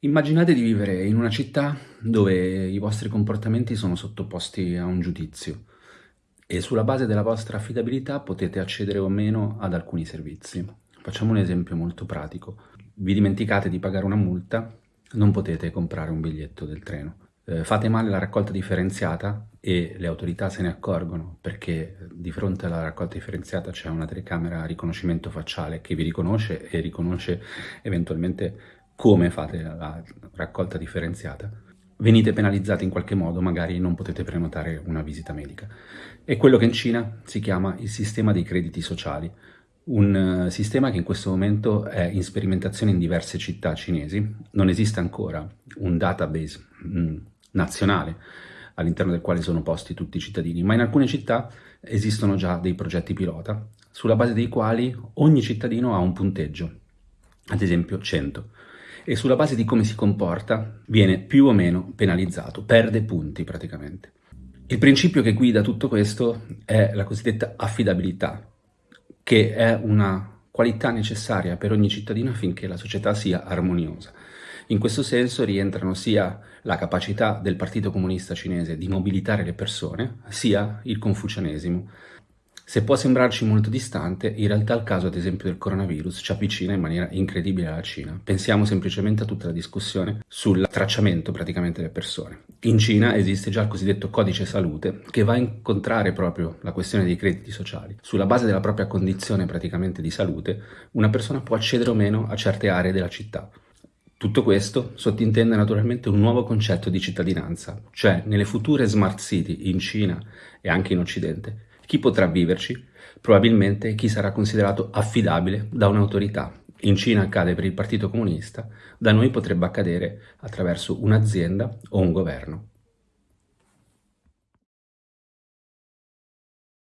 Immaginate di vivere in una città dove i vostri comportamenti sono sottoposti a un giudizio e sulla base della vostra affidabilità potete accedere o meno ad alcuni servizi. Facciamo un esempio molto pratico. Vi dimenticate di pagare una multa, non potete comprare un biglietto del treno. Eh, fate male la raccolta differenziata e le autorità se ne accorgono perché di fronte alla raccolta differenziata c'è una telecamera a riconoscimento facciale che vi riconosce e riconosce eventualmente come fate la raccolta differenziata, venite penalizzati in qualche modo, magari non potete prenotare una visita medica. È quello che in Cina si chiama il sistema dei crediti sociali, un eh, sistema che in questo momento è in sperimentazione in diverse città cinesi, non esiste ancora un database mm, nazionale all'interno del quale sono posti tutti i cittadini, ma in alcune città esistono già dei progetti pilota, sulla base dei quali ogni cittadino ha un punteggio, ad esempio 100 e sulla base di come si comporta viene più o meno penalizzato, perde punti praticamente. Il principio che guida tutto questo è la cosiddetta affidabilità, che è una qualità necessaria per ogni cittadino affinché la società sia armoniosa. In questo senso rientrano sia la capacità del Partito Comunista Cinese di mobilitare le persone, sia il confucianesimo, se può sembrarci molto distante, in realtà il caso ad esempio del coronavirus ci avvicina in maniera incredibile alla Cina. Pensiamo semplicemente a tutta la discussione sul tracciamento praticamente delle persone. In Cina esiste già il cosiddetto codice salute che va a incontrare proprio la questione dei crediti sociali. Sulla base della propria condizione praticamente di salute, una persona può accedere o meno a certe aree della città. Tutto questo sottintende naturalmente un nuovo concetto di cittadinanza, cioè nelle future smart city in Cina e anche in Occidente chi potrà viverci? Probabilmente chi sarà considerato affidabile da un'autorità. In Cina accade per il Partito Comunista, da noi potrebbe accadere attraverso un'azienda o un governo.